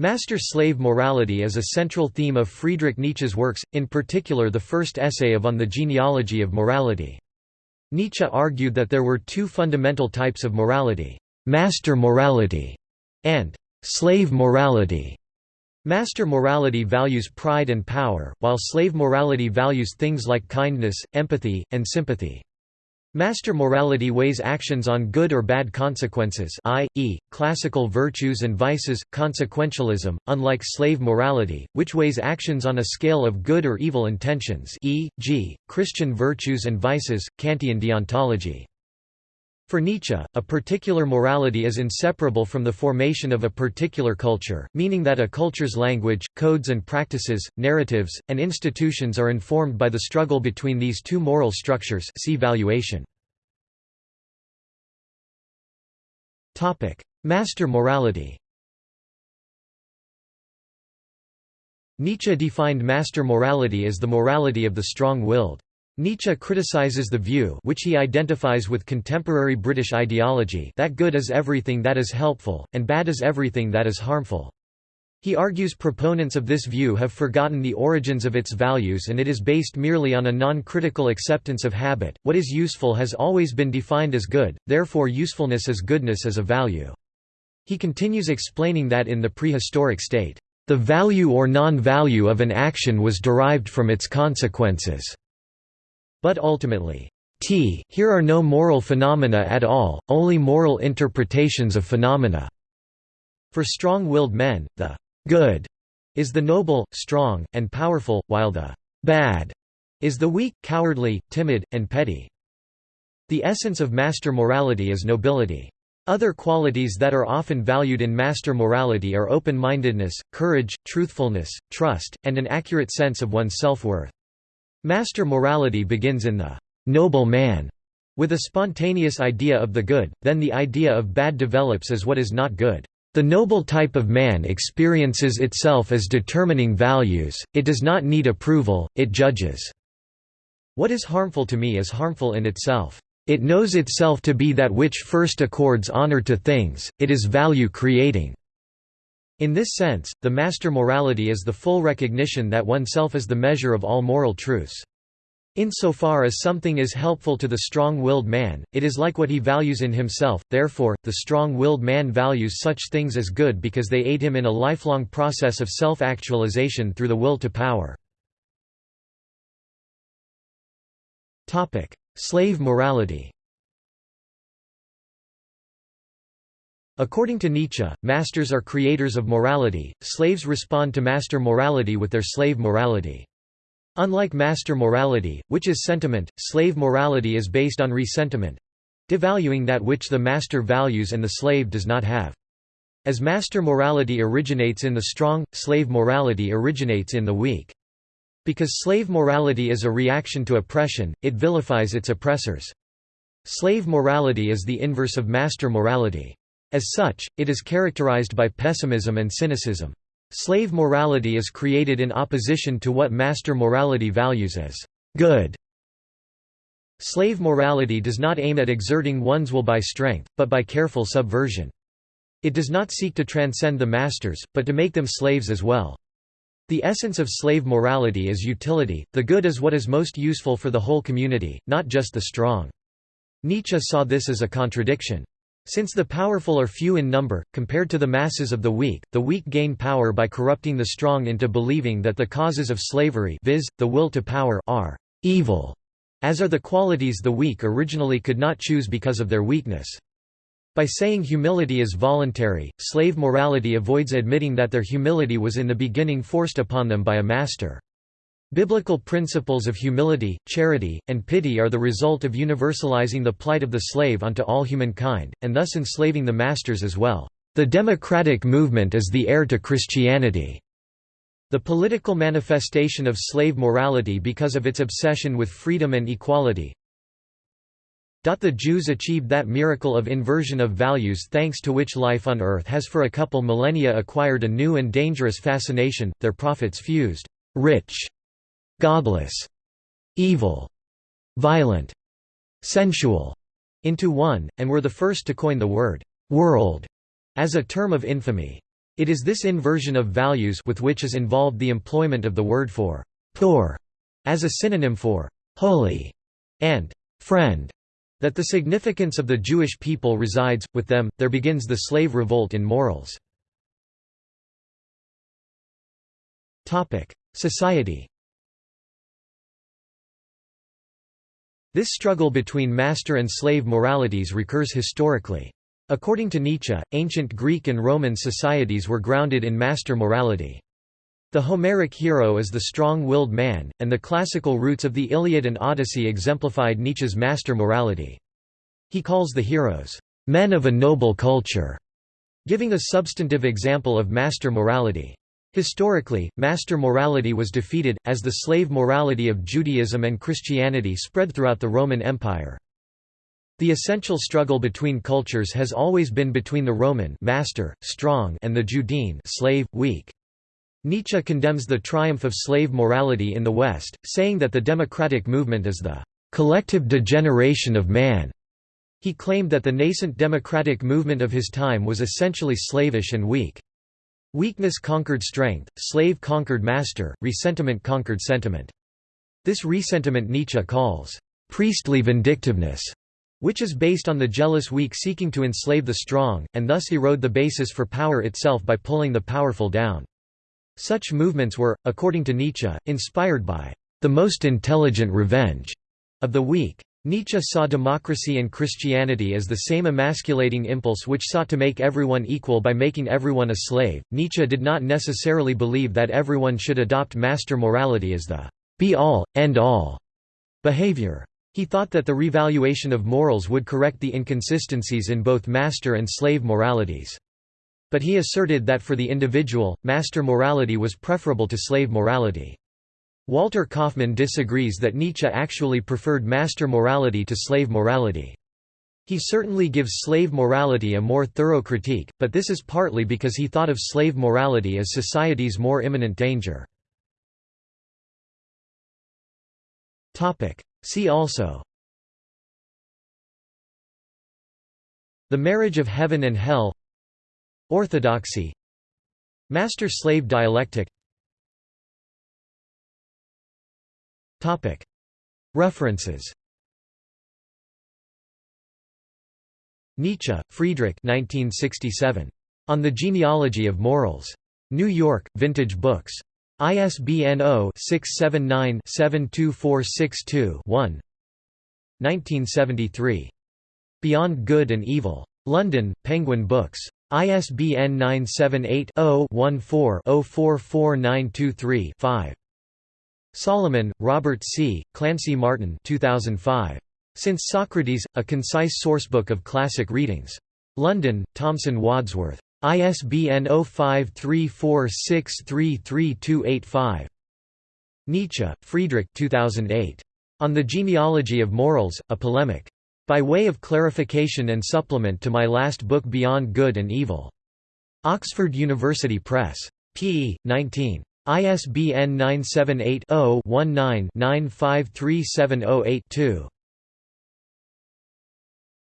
Master-slave morality is a central theme of Friedrich Nietzsche's works, in particular the first essay of On the Genealogy of Morality. Nietzsche argued that there were two fundamental types of morality, master morality and slave morality. Master morality values pride and power, while slave morality values things like kindness, empathy, and sympathy. Master morality weighs actions on good or bad consequences i.e., classical virtues and vices, consequentialism, unlike slave morality, which weighs actions on a scale of good or evil intentions e.g., Christian virtues and vices, Kantian deontology. For Nietzsche, a particular morality is inseparable from the formation of a particular culture, meaning that a culture's language, codes and practices, narratives, and institutions are informed by the struggle between these two moral structures see valuation. Master morality Nietzsche defined master morality as the morality of the strong-willed. Nietzsche criticizes the view which he identifies with contemporary British ideology that good is everything that is helpful, and bad is everything that is harmful. He argues proponents of this view have forgotten the origins of its values and it is based merely on a non-critical acceptance of habit. What is useful has always been defined as good, therefore usefulness is goodness as a value. He continues explaining that in the prehistoric state, the value or non-value of an action was derived from its consequences. But ultimately, t here are no moral phenomena at all, only moral interpretations of phenomena. For strong-willed men, the good is the noble, strong, and powerful, while the bad is the weak, cowardly, timid, and petty. The essence of master morality is nobility. Other qualities that are often valued in master morality are open-mindedness, courage, truthfulness, trust, and an accurate sense of one's self-worth. Master morality begins in the noble man, with a spontaneous idea of the good, then the idea of bad develops as what is not good. The noble type of man experiences itself as determining values, it does not need approval, it judges. What is harmful to me is harmful in itself. It knows itself to be that which first accords honor to things, it is value-creating. In this sense, the master morality is the full recognition that oneself is the measure of all moral truths. Insofar as something is helpful to the strong-willed man, it is like what he values in himself, therefore, the strong-willed man values such things as good because they aid him in a lifelong process of self-actualization through the will to power. Slave morality According to Nietzsche, masters are creators of morality, slaves respond to master morality with their slave morality. Unlike master morality, which is sentiment, slave morality is based on ressentiment—devaluing that which the master values and the slave does not have. As master morality originates in the strong, slave morality originates in the weak. Because slave morality is a reaction to oppression, it vilifies its oppressors. Slave morality is the inverse of master morality. As such, it is characterized by pessimism and cynicism. Slave morality is created in opposition to what master morality values as good. Slave morality does not aim at exerting one's will by strength, but by careful subversion. It does not seek to transcend the masters, but to make them slaves as well. The essence of slave morality is utility, the good is what is most useful for the whole community, not just the strong. Nietzsche saw this as a contradiction. Since the powerful are few in number, compared to the masses of the weak, the weak gain power by corrupting the strong into believing that the causes of slavery viz., the will to power are evil, as are the qualities the weak originally could not choose because of their weakness. By saying humility is voluntary, slave morality avoids admitting that their humility was in the beginning forced upon them by a master. Biblical principles of humility, charity, and pity are the result of universalizing the plight of the slave onto all humankind, and thus enslaving the masters as well. The democratic movement is the heir to Christianity. The political manifestation of slave morality because of its obsession with freedom and equality. The Jews achieved that miracle of inversion of values thanks to which life on earth has for a couple millennia acquired a new and dangerous fascination, their prophets fused rich godless, evil, violent, sensual into one, and were the first to coin the word world as a term of infamy. It is this inversion of values with which is involved the employment of the word for «poor» as a synonym for «holy» and «friend» that the significance of the Jewish people resides, with them, there begins the slave revolt in morals. Society This struggle between master and slave moralities recurs historically. According to Nietzsche, ancient Greek and Roman societies were grounded in master morality. The Homeric hero is the strong-willed man, and the classical roots of the Iliad and Odyssey exemplified Nietzsche's master morality. He calls the heroes, "...men of a noble culture", giving a substantive example of master morality. Historically, master morality was defeated, as the slave morality of Judaism and Christianity spread throughout the Roman Empire. The essential struggle between cultures has always been between the Roman master, strong and the Judean slave, weak. Nietzsche condemns the triumph of slave morality in the West, saying that the democratic movement is the collective degeneration of man. He claimed that the nascent democratic movement of his time was essentially slavish and weak. Weakness conquered strength, slave conquered master, ressentiment conquered sentiment. This ressentiment Nietzsche calls, "...priestly vindictiveness", which is based on the jealous weak seeking to enslave the strong, and thus erode the basis for power itself by pulling the powerful down. Such movements were, according to Nietzsche, inspired by the most intelligent revenge of the weak. Nietzsche saw democracy and Christianity as the same emasculating impulse which sought to make everyone equal by making everyone a slave. Nietzsche did not necessarily believe that everyone should adopt master morality as the be all, end all behavior. He thought that the revaluation of morals would correct the inconsistencies in both master and slave moralities. But he asserted that for the individual, master morality was preferable to slave morality. Walter Kaufmann disagrees that Nietzsche actually preferred master morality to slave morality. He certainly gives slave morality a more thorough critique, but this is partly because he thought of slave morality as society's more imminent danger. See also The marriage of heaven and hell Orthodoxy Master-slave dialectic References Nietzsche, Friedrich 1967. On the Genealogy of Morals. New York, Vintage Books. ISBN 0-679-72462-1 1973. Beyond Good and Evil. London, Penguin Books. ISBN 978 0 14 044923 5. Solomon, Robert C., Clancy Martin 2005. Since Socrates, A Concise Sourcebook of Classic Readings. London, Thomson Wadsworth. ISBN 0534633285. Nietzsche, Friedrich 2008. On the Genealogy of Morals, A Polemic. By way of clarification and supplement to my last book Beyond Good and Evil. Oxford University Press. p. 19. ISBN 978 0 19 953708 2.